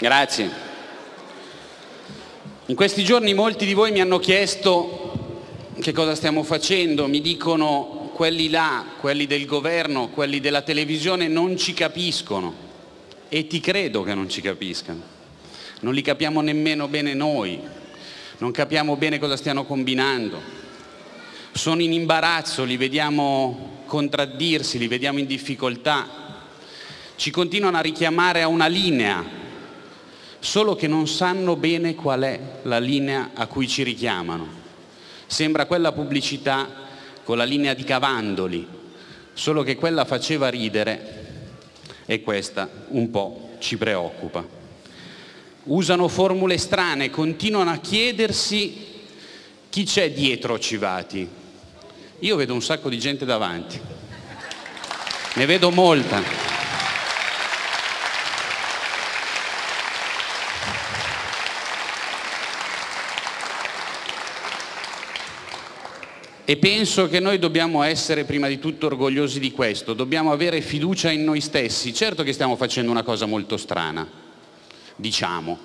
Grazie. In questi giorni molti di voi mi hanno chiesto che cosa stiamo facendo, mi dicono quelli là, quelli del governo, quelli della televisione non ci capiscono. E ti credo che non ci capiscano, non li capiamo nemmeno bene noi, non capiamo bene cosa stiano combinando, sono in imbarazzo, li vediamo contraddirsi, li vediamo in difficoltà, ci continuano a richiamare a una linea solo che non sanno bene qual è la linea a cui ci richiamano. Sembra quella pubblicità con la linea di Cavandoli, solo che quella faceva ridere e questa un po' ci preoccupa. Usano formule strane, continuano a chiedersi chi c'è dietro Civati. Io vedo un sacco di gente davanti, ne vedo molta. E penso che noi dobbiamo essere prima di tutto orgogliosi di questo, dobbiamo avere fiducia in noi stessi. Certo che stiamo facendo una cosa molto strana, diciamo.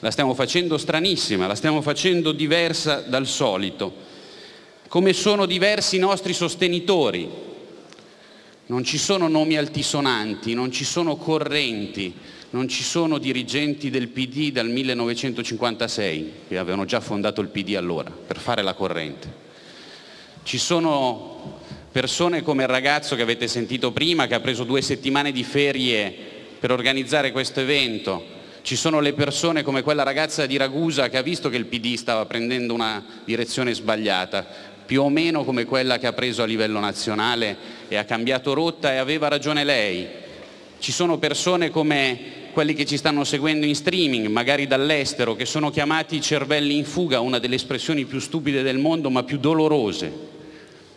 La stiamo facendo stranissima, la stiamo facendo diversa dal solito. Come sono diversi i nostri sostenitori. Non ci sono nomi altisonanti, non ci sono correnti, non ci sono dirigenti del PD dal 1956, che avevano già fondato il PD allora, per fare la corrente. Ci sono persone come il ragazzo che avete sentito prima, che ha preso due settimane di ferie per organizzare questo evento. Ci sono le persone come quella ragazza di Ragusa che ha visto che il PD stava prendendo una direzione sbagliata, più o meno come quella che ha preso a livello nazionale e ha cambiato rotta e aveva ragione lei. Ci sono persone come quelli che ci stanno seguendo in streaming, magari dall'estero, che sono chiamati cervelli in fuga, una delle espressioni più stupide del mondo ma più dolorose,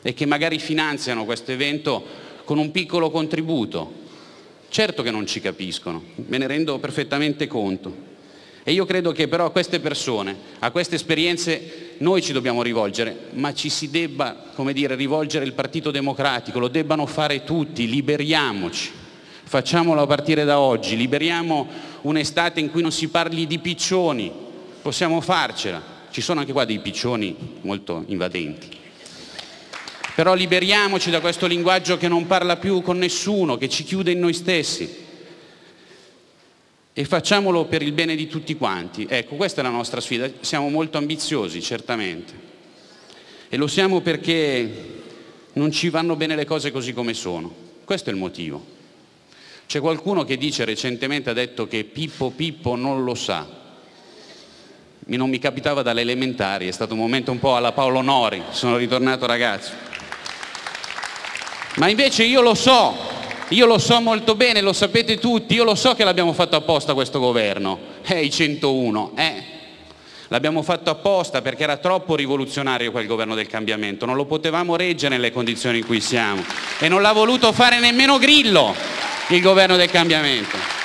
e che magari finanziano questo evento con un piccolo contributo. Certo che non ci capiscono, me ne rendo perfettamente conto. E io credo che però a queste persone, a queste esperienze noi ci dobbiamo rivolgere, ma ci si debba, come dire, rivolgere il Partito Democratico, lo debbano fare tutti, liberiamoci facciamolo a partire da oggi, liberiamo un'estate in cui non si parli di piccioni, possiamo farcela, ci sono anche qua dei piccioni molto invadenti. Però liberiamoci da questo linguaggio che non parla più con nessuno, che ci chiude in noi stessi e facciamolo per il bene di tutti quanti. Ecco, questa è la nostra sfida, siamo molto ambiziosi, certamente, e lo siamo perché non ci vanno bene le cose così come sono. Questo è il motivo. C'è qualcuno che dice recentemente, ha detto che Pippo Pippo non lo sa. Non mi capitava dalle elementari, è stato un momento un po' alla Paolo Nori, sono ritornato ragazzo. Ma invece io lo so, io lo so molto bene, lo sapete tutti, io lo so che l'abbiamo fatto apposta questo governo, eh, i 101, eh. L'abbiamo fatto apposta perché era troppo rivoluzionario quel governo del cambiamento, non lo potevamo reggere nelle condizioni in cui siamo e non l'ha voluto fare nemmeno Grillo il governo del cambiamento.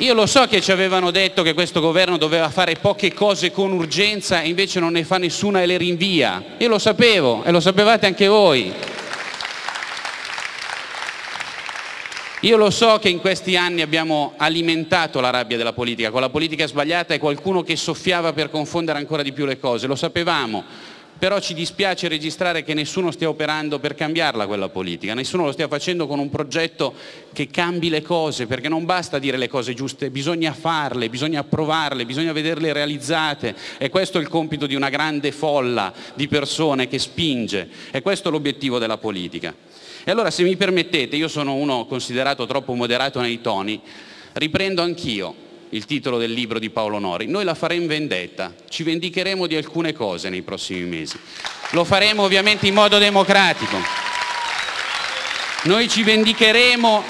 Io lo so che ci avevano detto che questo governo doveva fare poche cose con urgenza e invece non ne fa nessuna e le rinvia. Io lo sapevo e lo sapevate anche voi. Io lo so che in questi anni abbiamo alimentato la rabbia della politica, con la politica sbagliata e qualcuno che soffiava per confondere ancora di più le cose, lo sapevamo, però ci dispiace registrare che nessuno stia operando per cambiarla quella politica, nessuno lo stia facendo con un progetto che cambi le cose, perché non basta dire le cose giuste, bisogna farle, bisogna approvarle, bisogna vederle realizzate. E questo è il compito di una grande folla di persone che spinge. E questo è l'obiettivo della politica. E allora se mi permettete, io sono uno considerato troppo moderato nei toni, riprendo anch'io il titolo del libro di Paolo Nori. Noi la faremo vendetta, ci vendicheremo di alcune cose nei prossimi mesi. Lo faremo ovviamente in modo democratico. Noi ci vendicheremo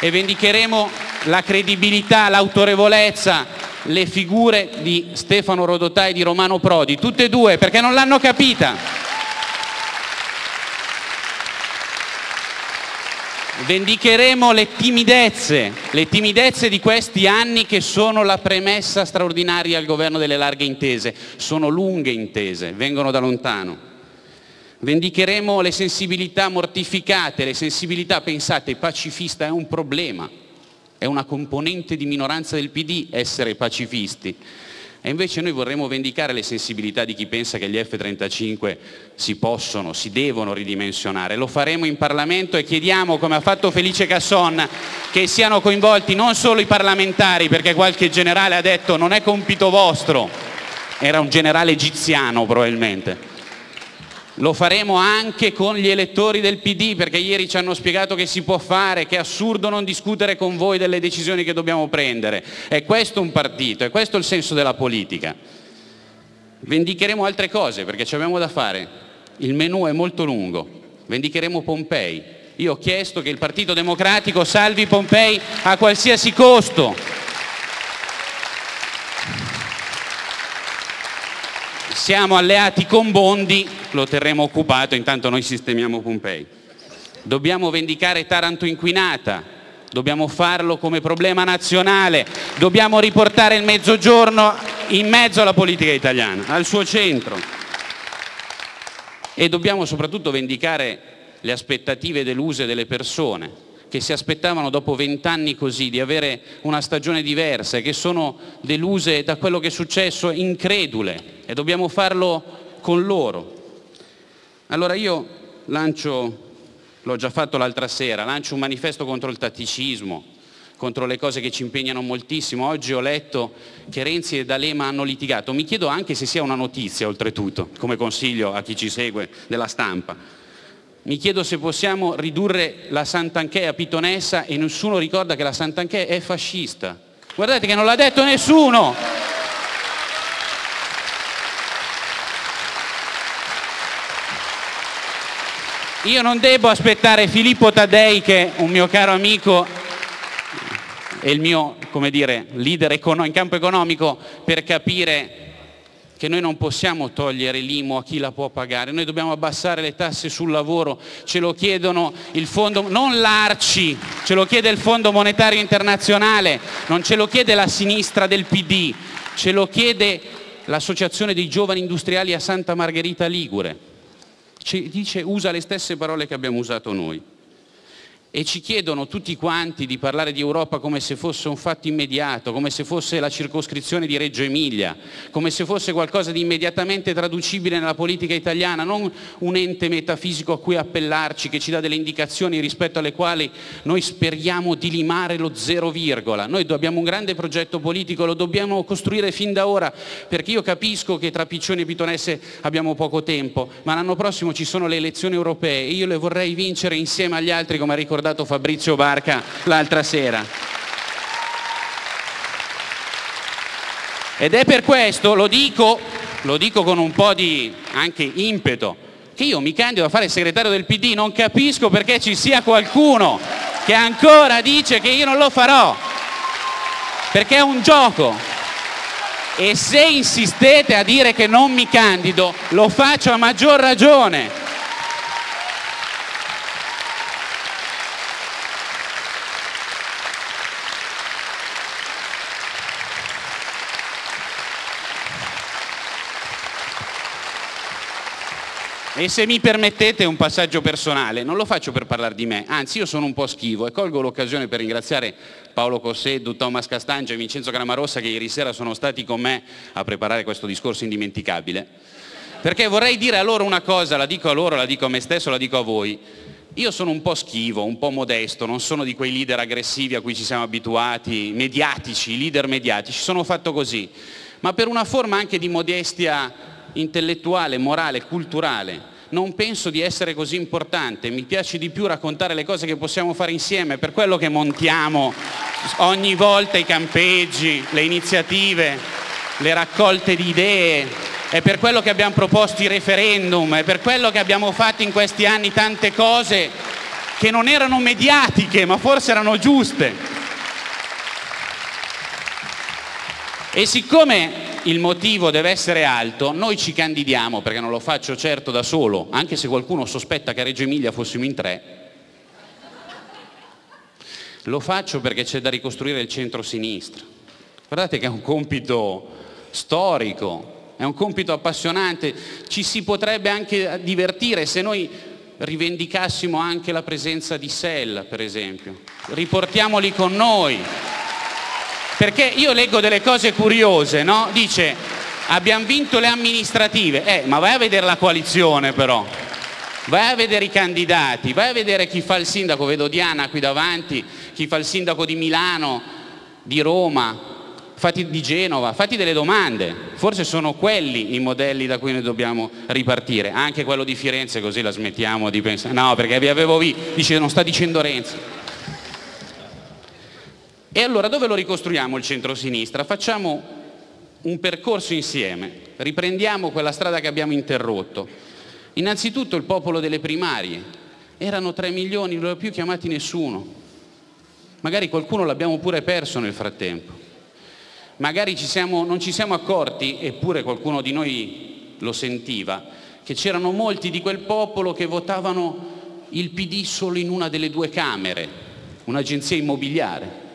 e vendicheremo la credibilità, l'autorevolezza, le figure di Stefano Rodotà e di Romano Prodi, tutte e due, perché non l'hanno capita. Vendicheremo le timidezze, le timidezze di questi anni che sono la premessa straordinaria al governo delle larghe intese. Sono lunghe intese, vengono da lontano. Vendicheremo le sensibilità mortificate, le sensibilità, pensate, pacifista è un problema, è una componente di minoranza del PD essere pacifisti. E invece noi vorremmo vendicare le sensibilità di chi pensa che gli F-35 si possono, si devono ridimensionare. Lo faremo in Parlamento e chiediamo, come ha fatto Felice Casson, che siano coinvolti non solo i parlamentari, perché qualche generale ha detto non è compito vostro, era un generale egiziano probabilmente, lo faremo anche con gli elettori del PD perché ieri ci hanno spiegato che si può fare, che è assurdo non discutere con voi delle decisioni che dobbiamo prendere. È questo un partito, è questo il senso della politica. Vendicheremo altre cose perché ci abbiamo da fare. Il menù è molto lungo. Vendicheremo Pompei. Io ho chiesto che il Partito Democratico salvi Pompei a qualsiasi costo. Siamo alleati con Bondi, lo terremo occupato, intanto noi sistemiamo Pompei. Dobbiamo vendicare Taranto inquinata, dobbiamo farlo come problema nazionale, dobbiamo riportare il mezzogiorno in mezzo alla politica italiana, al suo centro. E dobbiamo soprattutto vendicare le aspettative deluse delle persone, che si aspettavano dopo vent'anni così di avere una stagione diversa e che sono deluse da quello che è successo, incredule e dobbiamo farlo con loro. Allora io lancio, l'ho già fatto l'altra sera, lancio un manifesto contro il tatticismo, contro le cose che ci impegnano moltissimo. Oggi ho letto che Renzi e D'Alema hanno litigato. Mi chiedo anche se sia una notizia, oltretutto, come consiglio a chi ci segue della stampa. Mi chiedo se possiamo ridurre la Sant'Anché a Pitonessa e nessuno ricorda che la Sant'Anché è fascista. Guardate che non l'ha detto nessuno. Io non devo aspettare Filippo Taddei, che è un mio caro amico e il mio come dire, leader in campo economico, per capire che noi non possiamo togliere l'IMU a chi la può pagare, noi dobbiamo abbassare le tasse sul lavoro, ce lo chiedono il fondo, non l'Arci, ce lo chiede il Fondo Monetario Internazionale, non ce lo chiede la sinistra del PD, ce lo chiede l'Associazione dei Giovani Industriali a Santa Margherita Ligure. Ci dice, usa le stesse parole che abbiamo usato noi e ci chiedono tutti quanti di parlare di Europa come se fosse un fatto immediato, come se fosse la circoscrizione di Reggio Emilia, come se fosse qualcosa di immediatamente traducibile nella politica italiana, non un ente metafisico a cui appellarci che ci dà delle indicazioni rispetto alle quali noi speriamo di limare lo zero virgola. Noi abbiamo un grande progetto politico, lo dobbiamo costruire fin da ora, perché io capisco che tra Piccioni e Pitonesse abbiamo poco tempo, ma l'anno prossimo ci sono le elezioni europee e io le vorrei vincere insieme agli altri, come ha ricordato ricordato Fabrizio Barca l'altra sera. Ed è per questo, lo dico, lo dico con un po' di anche impeto, che io mi candido a fare il segretario del PD, non capisco perché ci sia qualcuno che ancora dice che io non lo farò, perché è un gioco. E se insistete a dire che non mi candido, lo faccio a maggior ragione, E se mi permettete un passaggio personale, non lo faccio per parlare di me, anzi io sono un po' schivo e colgo l'occasione per ringraziare Paolo Cosseddu, Thomas Castangia e Vincenzo Gramarossa che ieri sera sono stati con me a preparare questo discorso indimenticabile. Perché vorrei dire a loro una cosa, la dico a loro, la dico a me stesso, la dico a voi. Io sono un po' schivo, un po' modesto, non sono di quei leader aggressivi a cui ci siamo abituati, mediatici, leader mediatici, sono fatto così. Ma per una forma anche di modestia intellettuale, morale, culturale, non penso di essere così importante, mi piace di più raccontare le cose che possiamo fare insieme, per quello che montiamo ogni volta i campeggi, le iniziative, le raccolte di idee, è per quello che abbiamo proposto i referendum, è per quello che abbiamo fatto in questi anni tante cose che non erano mediatiche, ma forse erano giuste. E siccome il motivo deve essere alto, noi ci candidiamo, perché non lo faccio certo da solo, anche se qualcuno sospetta che a Reggio Emilia fossimo in tre, lo faccio perché c'è da ricostruire il centro-sinistra. Guardate che è un compito storico, è un compito appassionante, ci si potrebbe anche divertire se noi rivendicassimo anche la presenza di SEL, per esempio. Riportiamoli con noi. Perché io leggo delle cose curiose, no? Dice, abbiamo vinto le amministrative, eh, ma vai a vedere la coalizione però. Vai a vedere i candidati, vai a vedere chi fa il sindaco, vedo Diana qui davanti, chi fa il sindaco di Milano, di Roma, fatti di Genova, fatti delle domande, forse sono quelli i modelli da cui noi dobbiamo ripartire, anche quello di Firenze così la smettiamo di pensare, no perché vi avevo visto, dice non sta dicendo Renzi. E allora dove lo ricostruiamo il centro-sinistra? Facciamo un percorso insieme, riprendiamo quella strada che abbiamo interrotto. Innanzitutto il popolo delle primarie, erano 3 milioni, non li ho più chiamati nessuno, magari qualcuno l'abbiamo pure perso nel frattempo magari ci siamo, non ci siamo accorti, eppure qualcuno di noi lo sentiva, che c'erano molti di quel popolo che votavano il PD solo in una delle due Camere, un'agenzia immobiliare.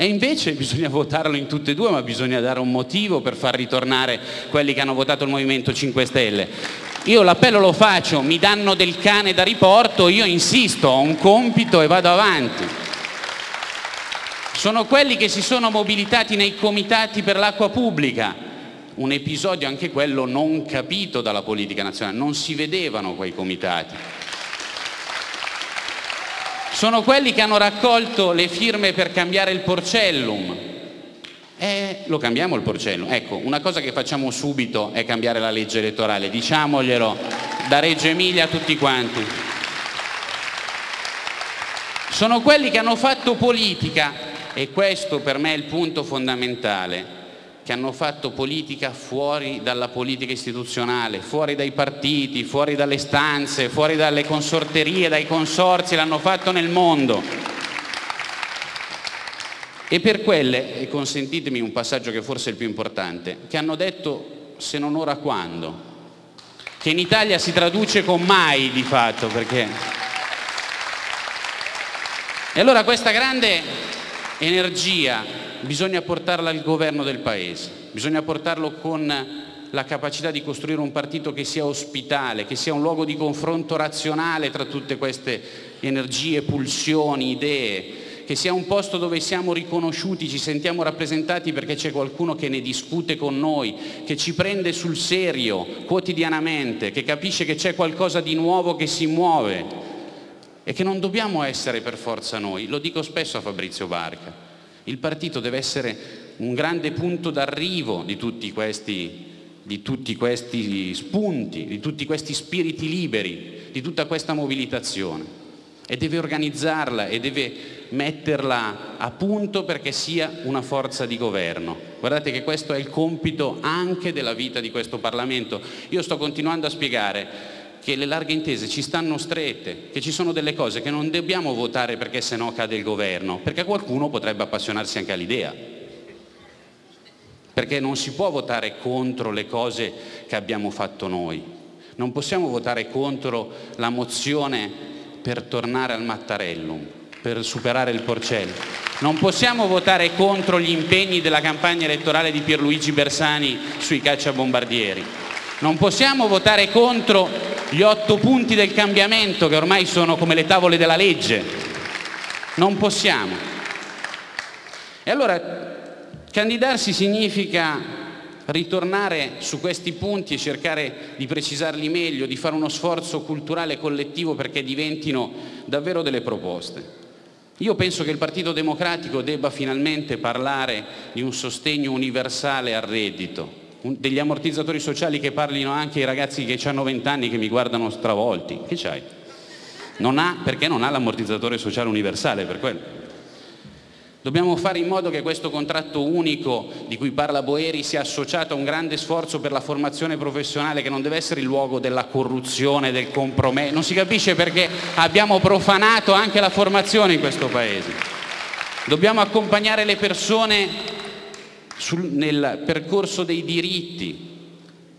E invece bisogna votarlo in tutte e due, ma bisogna dare un motivo per far ritornare quelli che hanno votato il Movimento 5 Stelle. Io l'appello lo faccio, mi danno del cane da riporto, io insisto, ho un compito e vado avanti sono quelli che si sono mobilitati nei comitati per l'acqua pubblica, un episodio anche quello non capito dalla politica nazionale, non si vedevano quei comitati. Sono quelli che hanno raccolto le firme per cambiare il porcellum. Eh, lo cambiamo il porcellum. Ecco, una cosa che facciamo subito è cambiare la legge elettorale, diciamoglielo da Reggio Emilia a tutti quanti. Sono quelli che hanno fatto politica e questo per me è il punto fondamentale, che hanno fatto politica fuori dalla politica istituzionale, fuori dai partiti, fuori dalle stanze, fuori dalle consorterie, dai consorzi, l'hanno fatto nel mondo. E per quelle, e consentitemi un passaggio che forse è il più importante, che hanno detto se non ora quando, che in Italia si traduce con mai di fatto, perché... E allora questa grande energia bisogna portarla al governo del Paese, bisogna portarlo con la capacità di costruire un partito che sia ospitale, che sia un luogo di confronto razionale tra tutte queste energie, pulsioni, idee, che sia un posto dove siamo riconosciuti, ci sentiamo rappresentati perché c'è qualcuno che ne discute con noi, che ci prende sul serio quotidianamente, che capisce che c'è qualcosa di nuovo che si muove e che non dobbiamo essere per forza noi, lo dico spesso a Fabrizio Barca, il partito deve essere un grande punto d'arrivo di di tutti questi spunti, di tutti questi spiriti liberi, di tutta questa mobilitazione e deve organizzarla e deve metterla a punto perché sia una forza di governo. Guardate che questo è il compito anche della vita di questo Parlamento. Io sto continuando a spiegare che le larghe intese ci stanno strette, che ci sono delle cose che non dobbiamo votare perché sennò cade il governo, perché qualcuno potrebbe appassionarsi anche all'idea. Perché non si può votare contro le cose che abbiamo fatto noi. Non possiamo votare contro la mozione per tornare al Mattarellum, per superare il Porcello. Non possiamo votare contro gli impegni della campagna elettorale di Pierluigi Bersani sui cacciabombardieri. Non possiamo votare contro gli otto punti del cambiamento che ormai sono come le tavole della legge. Non possiamo. E allora candidarsi significa ritornare su questi punti e cercare di precisarli meglio, di fare uno sforzo culturale collettivo perché diventino davvero delle proposte. Io penso che il Partito Democratico debba finalmente parlare di un sostegno universale al reddito, degli ammortizzatori sociali che parlino anche ai ragazzi che hanno 20 anni che mi guardano stravolti. Che c'hai? Non ha, perché non ha l'ammortizzatore sociale universale, per quello. Dobbiamo fare in modo che questo contratto unico di cui parla Boeri sia associato a un grande sforzo per la formazione professionale che non deve essere il luogo della corruzione, del compromesso. Non si capisce perché abbiamo profanato anche la formazione in questo Paese. Dobbiamo accompagnare le persone sul, nel percorso dei diritti.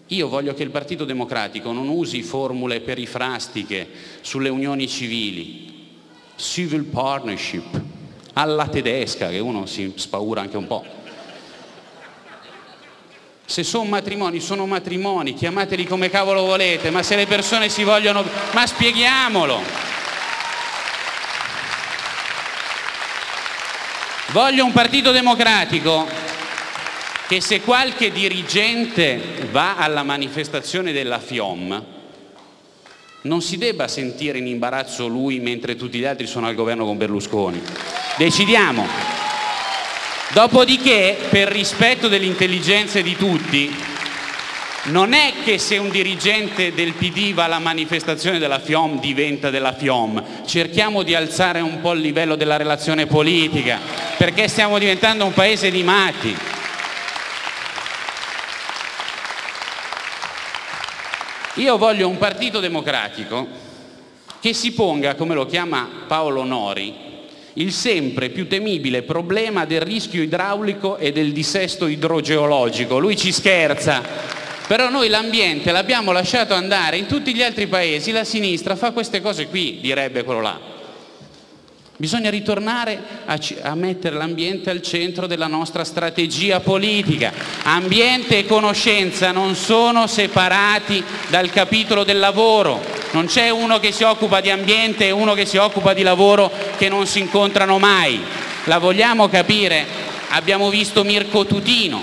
Io voglio che il Partito Democratico non usi formule perifrastiche sulle unioni civili, civil partnership, alla tedesca, che uno si spaura anche un po'. Se sono matrimoni, sono matrimoni, chiamateli come cavolo volete, ma se le persone si vogliono... Ma spieghiamolo! Voglio un partito democratico che se qualche dirigente va alla manifestazione della FIOM non si debba sentire in imbarazzo lui mentre tutti gli altri sono al governo con Berlusconi. Decidiamo. Dopodiché, per rispetto delle intelligenze di tutti, non è che se un dirigente del PD va alla manifestazione della FIOM diventa della FIOM, cerchiamo di alzare un po' il livello della relazione politica, perché stiamo diventando un paese di matti. Io voglio un partito democratico che si ponga, come lo chiama Paolo Nori, il sempre più temibile problema del rischio idraulico e del dissesto idrogeologico. Lui ci scherza, però noi l'ambiente l'abbiamo lasciato andare, in tutti gli altri paesi la sinistra fa queste cose qui, direbbe quello là. Bisogna ritornare a, a mettere l'ambiente al centro della nostra strategia politica. Ambiente e conoscenza non sono separati dal capitolo del lavoro. Non c'è uno che si occupa di ambiente e uno che si occupa di lavoro che non si incontrano mai. La vogliamo capire? Abbiamo visto Mirko Tutino.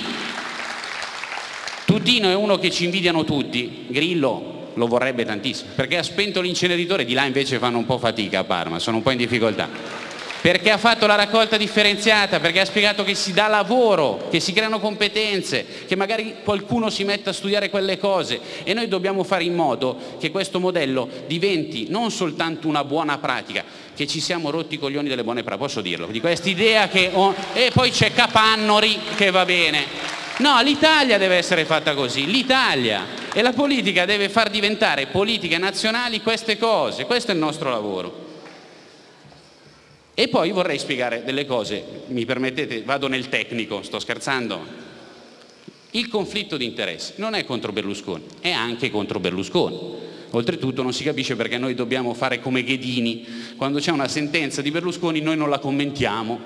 Tutino è uno che ci invidiano tutti. Grillo lo vorrebbe tantissimo, perché ha spento l'inceneritore, di là invece fanno un po' fatica a Parma, sono un po' in difficoltà. Perché ha fatto la raccolta differenziata, perché ha spiegato che si dà lavoro, che si creano competenze, che magari qualcuno si metta a studiare quelle cose. E noi dobbiamo fare in modo che questo modello diventi non soltanto una buona pratica, che ci siamo rotti i coglioni delle buone pratiche, posso dirlo, di questa idea che... Oh, e poi c'è Capannori che va bene, No, l'Italia deve essere fatta così, l'Italia e la politica deve far diventare politiche nazionali queste cose, questo è il nostro lavoro. E poi vorrei spiegare delle cose, mi permettete, vado nel tecnico, sto scherzando. Il conflitto di interessi non è contro Berlusconi, è anche contro Berlusconi. Oltretutto non si capisce perché noi dobbiamo fare come Ghedini, quando c'è una sentenza di Berlusconi noi non la commentiamo,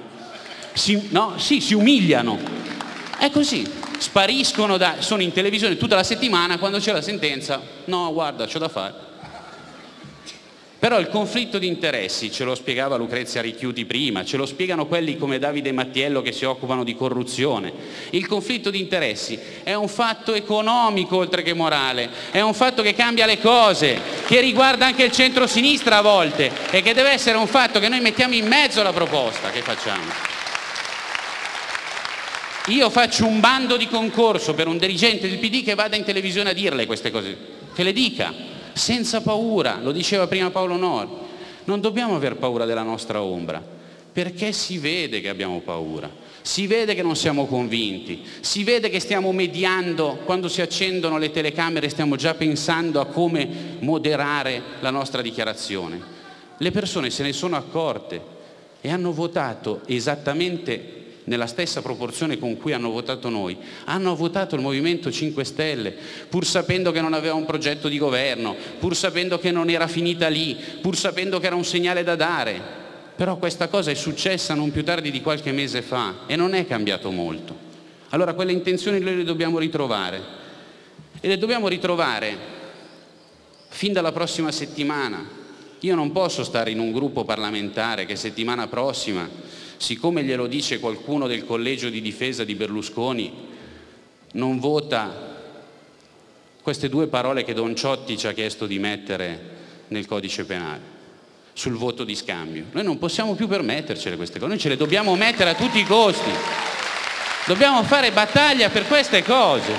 si, no, sì, si umiliano. È così, spariscono, da, sono in televisione tutta la settimana, quando c'è la sentenza, no guarda, c'ho da fare. Però il conflitto di interessi, ce lo spiegava Lucrezia Richiuti prima, ce lo spiegano quelli come Davide Mattiello che si occupano di corruzione. Il conflitto di interessi è un fatto economico oltre che morale, è un fatto che cambia le cose, che riguarda anche il centro-sinistra a volte e che deve essere un fatto che noi mettiamo in mezzo alla proposta che facciamo. Io faccio un bando di concorso per un dirigente del PD che vada in televisione a dirle queste cose, che le dica, senza paura, lo diceva prima Paolo Nori. Non dobbiamo aver paura della nostra ombra, perché si vede che abbiamo paura, si vede che non siamo convinti, si vede che stiamo mediando, quando si accendono le telecamere stiamo già pensando a come moderare la nostra dichiarazione. Le persone se ne sono accorte e hanno votato esattamente nella stessa proporzione con cui hanno votato noi, hanno votato il Movimento 5 Stelle, pur sapendo che non aveva un progetto di governo, pur sapendo che non era finita lì, pur sapendo che era un segnale da dare. Però questa cosa è successa non più tardi di qualche mese fa e non è cambiato molto. Allora quelle intenzioni noi le dobbiamo ritrovare e le dobbiamo ritrovare fin dalla prossima settimana. Io non posso stare in un gruppo parlamentare che settimana prossima siccome glielo dice qualcuno del collegio di difesa di Berlusconi, non vota queste due parole che Don Ciotti ci ha chiesto di mettere nel codice penale sul voto di scambio. Noi non possiamo più permettercele queste cose, noi ce le dobbiamo mettere a tutti i costi. Dobbiamo fare battaglia per queste cose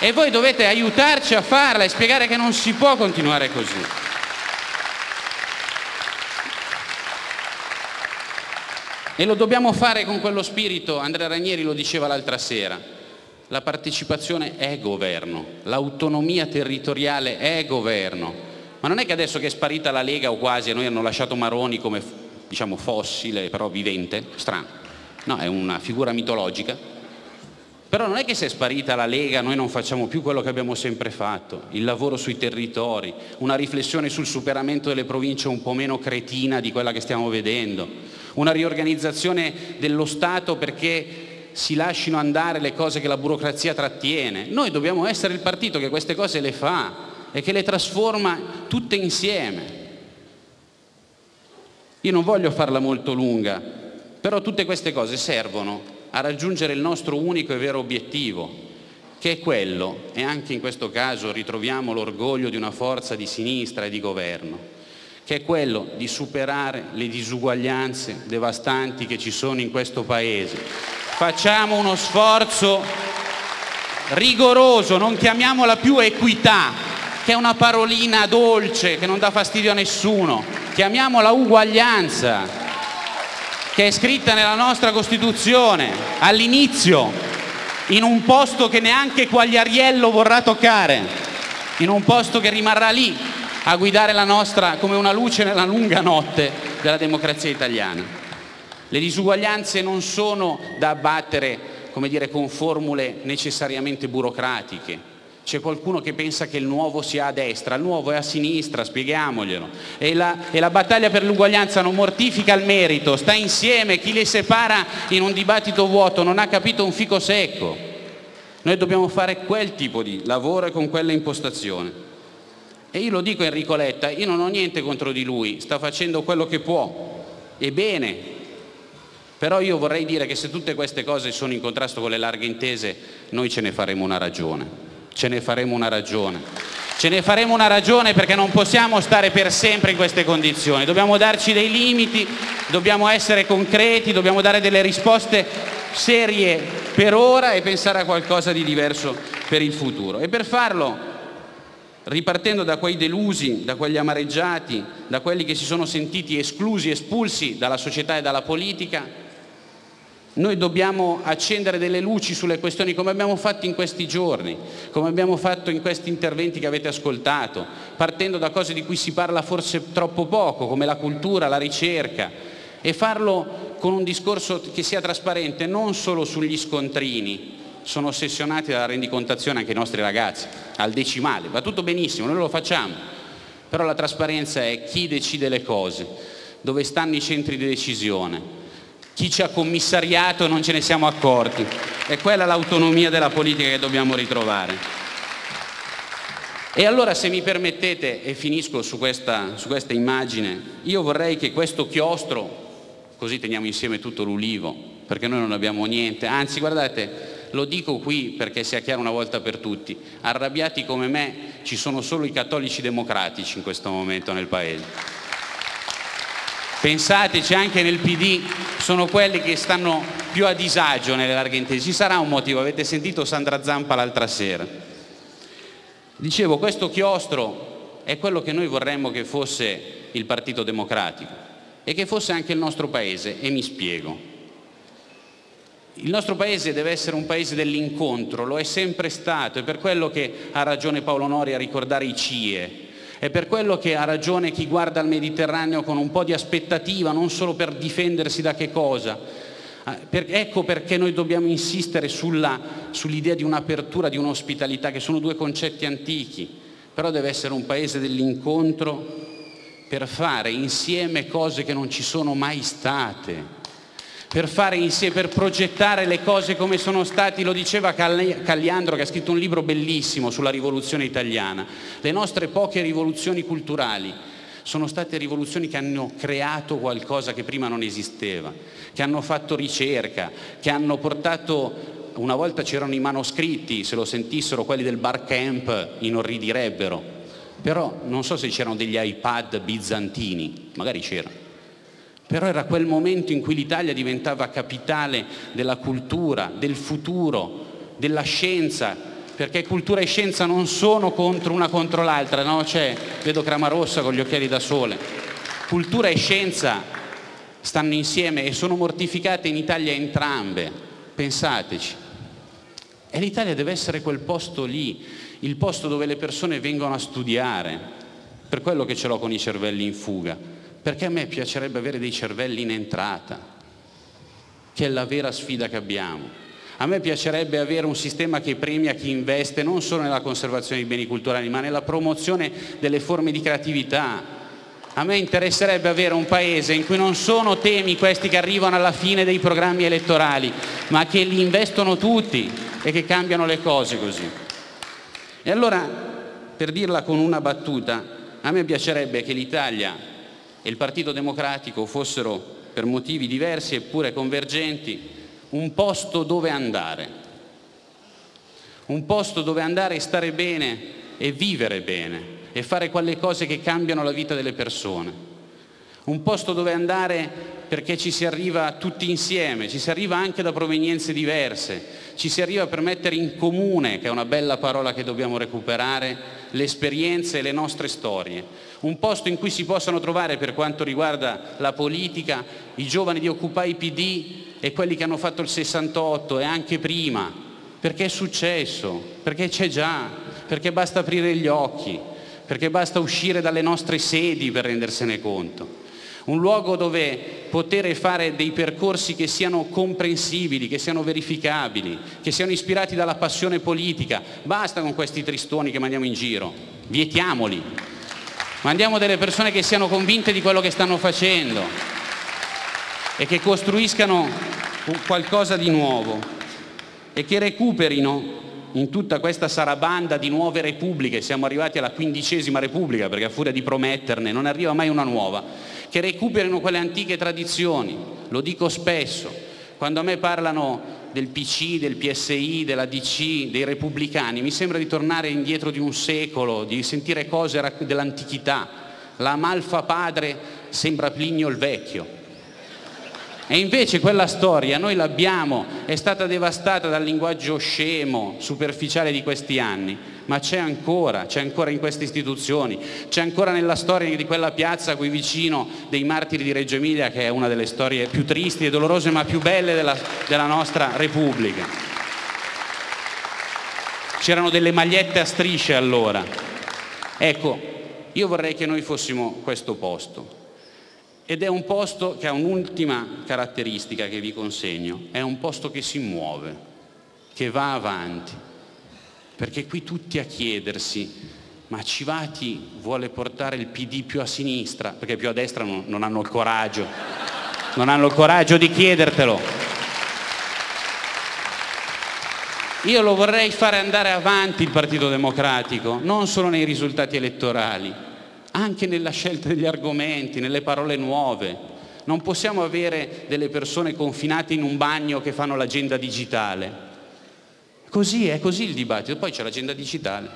e voi dovete aiutarci a farla e spiegare che non si può continuare così. E lo dobbiamo fare con quello spirito, Andrea Ranieri lo diceva l'altra sera, la partecipazione è governo, l'autonomia territoriale è governo, ma non è che adesso che è sparita la Lega o quasi, a noi hanno lasciato Maroni come diciamo fossile però vivente, strano, no, è una figura mitologica, però non è che se è sparita la Lega noi non facciamo più quello che abbiamo sempre fatto, il lavoro sui territori, una riflessione sul superamento delle province un po' meno cretina di quella che stiamo vedendo, una riorganizzazione dello Stato perché si lasciano andare le cose che la burocrazia trattiene. Noi dobbiamo essere il partito che queste cose le fa e che le trasforma tutte insieme. Io non voglio farla molto lunga, però tutte queste cose servono a raggiungere il nostro unico e vero obiettivo, che è quello, e anche in questo caso ritroviamo l'orgoglio di una forza di sinistra e di governo, che è quello di superare le disuguaglianze devastanti che ci sono in questo Paese. Facciamo uno sforzo rigoroso, non chiamiamola più equità, che è una parolina dolce che non dà fastidio a nessuno, chiamiamola uguaglianza, che è scritta nella nostra Costituzione all'inizio, in un posto che neanche Quagliariello vorrà toccare, in un posto che rimarrà lì a guidare la nostra come una luce nella lunga notte della democrazia italiana. Le disuguaglianze non sono da abbattere come dire, con formule necessariamente burocratiche, c'è qualcuno che pensa che il nuovo sia a destra, il nuovo è a sinistra, spieghiamoglielo. E la, e la battaglia per l'uguaglianza non mortifica il merito, sta insieme, chi le separa in un dibattito vuoto non ha capito un fico secco. Noi dobbiamo fare quel tipo di lavoro e con quella impostazione. E io lo dico a Enrico Letta, io non ho niente contro di lui, sta facendo quello che può, e bene, però io vorrei dire che se tutte queste cose sono in contrasto con le larghe intese, noi ce ne faremo una ragione ce ne faremo una ragione. Ce ne faremo una ragione perché non possiamo stare per sempre in queste condizioni, dobbiamo darci dei limiti, dobbiamo essere concreti, dobbiamo dare delle risposte serie per ora e pensare a qualcosa di diverso per il futuro. E per farlo, ripartendo da quei delusi, da quegli amareggiati, da quelli che si sono sentiti esclusi, espulsi dalla società e dalla politica, noi dobbiamo accendere delle luci sulle questioni come abbiamo fatto in questi giorni, come abbiamo fatto in questi interventi che avete ascoltato, partendo da cose di cui si parla forse troppo poco, come la cultura, la ricerca, e farlo con un discorso che sia trasparente non solo sugli scontrini, sono ossessionati dalla rendicontazione anche i nostri ragazzi, al decimale, va tutto benissimo, noi lo facciamo, però la trasparenza è chi decide le cose, dove stanno i centri di decisione, chi ci ha commissariato non ce ne siamo accorti. È quella l'autonomia della politica che dobbiamo ritrovare. E allora se mi permettete, e finisco su questa, su questa immagine, io vorrei che questo chiostro, così teniamo insieme tutto l'ulivo, perché noi non abbiamo niente, anzi guardate, lo dico qui perché sia chiaro una volta per tutti, arrabbiati come me ci sono solo i cattolici democratici in questo momento nel Paese. Pensateci, anche nel PD sono quelli che stanno più a disagio nelle larghe intese. Ci sarà un motivo, avete sentito Sandra Zampa l'altra sera. Dicevo, questo chiostro è quello che noi vorremmo che fosse il Partito Democratico e che fosse anche il nostro Paese, e mi spiego. Il nostro Paese deve essere un Paese dell'incontro, lo è sempre stato, è per quello che ha ragione Paolo Nori a ricordare i CIE, è per quello che ha ragione chi guarda il Mediterraneo con un po' di aspettativa, non solo per difendersi da che cosa. Ah, ecco perché noi dobbiamo insistere sull'idea sull di un'apertura, di un'ospitalità, che sono due concetti antichi, però deve essere un paese dell'incontro per fare insieme cose che non ci sono mai state per fare insieme, per progettare le cose come sono stati, lo diceva Cagliandro che ha scritto un libro bellissimo sulla rivoluzione italiana, le nostre poche rivoluzioni culturali sono state rivoluzioni che hanno creato qualcosa che prima non esisteva, che hanno fatto ricerca, che hanno portato, una volta c'erano i manoscritti, se lo sentissero quelli del bar camp inorridirebbero, però non so se c'erano degli iPad bizantini, magari c'erano però era quel momento in cui l'Italia diventava capitale della cultura, del futuro, della scienza, perché cultura e scienza non sono contro una contro l'altra, no? C'è, vedo Cramarossa con gli occhiali da sole. Cultura e scienza stanno insieme e sono mortificate in Italia entrambe, pensateci. E l'Italia deve essere quel posto lì, il posto dove le persone vengono a studiare, per quello che ce l'ho con i cervelli in fuga perché a me piacerebbe avere dei cervelli in entrata, che è la vera sfida che abbiamo. A me piacerebbe avere un sistema che premia chi investe non solo nella conservazione dei beni culturali, ma nella promozione delle forme di creatività. A me interesserebbe avere un paese in cui non sono temi questi che arrivano alla fine dei programmi elettorali, ma che li investono tutti e che cambiano le cose così. E allora, per dirla con una battuta, a me piacerebbe che l'Italia e il Partito Democratico fossero, per motivi diversi eppure convergenti, un posto dove andare. Un posto dove andare e stare bene e vivere bene e fare quelle cose che cambiano la vita delle persone. Un posto dove andare perché ci si arriva tutti insieme, ci si arriva anche da provenienze diverse, ci si arriva per mettere in comune, che è una bella parola che dobbiamo recuperare, le esperienze e le nostre storie. Un posto in cui si possano trovare, per quanto riguarda la politica, i giovani di Occupy PD e quelli che hanno fatto il 68 e anche prima, perché è successo, perché c'è già, perché basta aprire gli occhi perché basta uscire dalle nostre sedi per rendersene conto. Un luogo dove poter fare dei percorsi che siano comprensibili, che siano verificabili, che siano ispirati dalla passione politica. Basta con questi tristoni che mandiamo in giro, vietiamoli. Mandiamo delle persone che siano convinte di quello che stanno facendo e che costruiscano qualcosa di nuovo e che recuperino in tutta questa sarabanda di nuove repubbliche, siamo arrivati alla quindicesima repubblica perché a furia di prometterne non arriva mai una nuova, che recuperino quelle antiche tradizioni, lo dico spesso, quando a me parlano del PC, del PSI, della DC, dei repubblicani, mi sembra di tornare indietro di un secolo, di sentire cose dell'antichità, la malfa padre sembra Plinio il vecchio, e invece quella storia noi l'abbiamo, è stata devastata dal linguaggio scemo, superficiale di questi anni, ma c'è ancora, c'è ancora in queste istituzioni, c'è ancora nella storia di quella piazza qui vicino dei martiri di Reggio Emilia che è una delle storie più tristi e dolorose ma più belle della, della nostra Repubblica. C'erano delle magliette a strisce allora. Ecco, io vorrei che noi fossimo questo posto, ed è un posto che ha un'ultima caratteristica che vi consegno, è un posto che si muove, che va avanti, perché qui tutti a chiedersi ma Civati vuole portare il PD più a sinistra, perché più a destra non, non hanno il coraggio, non hanno il coraggio di chiedertelo. Io lo vorrei fare andare avanti il Partito Democratico, non solo nei risultati elettorali, anche nella scelta degli argomenti, nelle parole nuove. Non possiamo avere delle persone confinate in un bagno che fanno l'agenda digitale. Così è così il dibattito, poi c'è l'agenda digitale.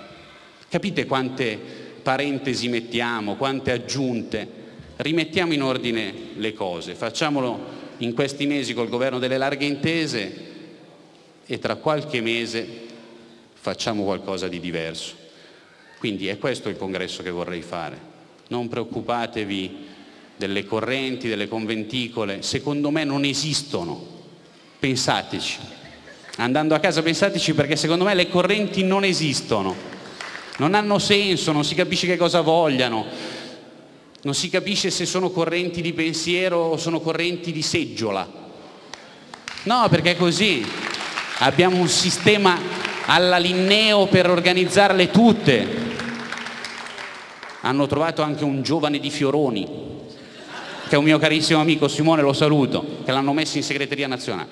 Capite quante parentesi mettiamo, quante aggiunte? Rimettiamo in ordine le cose, facciamolo in questi mesi col governo delle larghe intese e tra qualche mese facciamo qualcosa di diverso. Quindi è questo il congresso che vorrei fare. Non preoccupatevi delle correnti, delle conventicole, secondo me non esistono. Pensateci. Andando a casa pensateci perché secondo me le correnti non esistono. Non hanno senso, non si capisce che cosa vogliano. Non si capisce se sono correnti di pensiero o sono correnti di seggiola. No, perché è così. Abbiamo un sistema alla Linneo per organizzarle tutte hanno trovato anche un giovane di Fioroni, che è un mio carissimo amico Simone, lo saluto, che l'hanno messo in segreteria nazionale.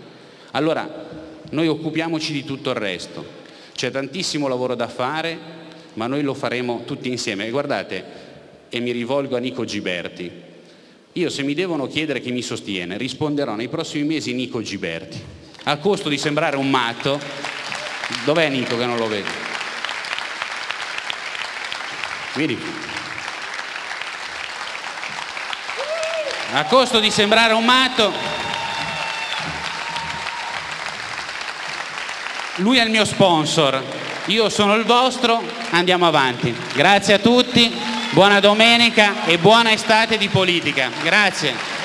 Allora, noi occupiamoci di tutto il resto. C'è tantissimo lavoro da fare, ma noi lo faremo tutti insieme. E guardate, e mi rivolgo a Nico Giberti, io se mi devono chiedere chi mi sostiene, risponderò nei prossimi mesi Nico Giberti, a costo di sembrare un matto. Dov'è Nico che non lo vedo? Vieni a costo di sembrare un matto, lui è il mio sponsor, io sono il vostro, andiamo avanti. Grazie a tutti, buona domenica e buona estate di politica. Grazie.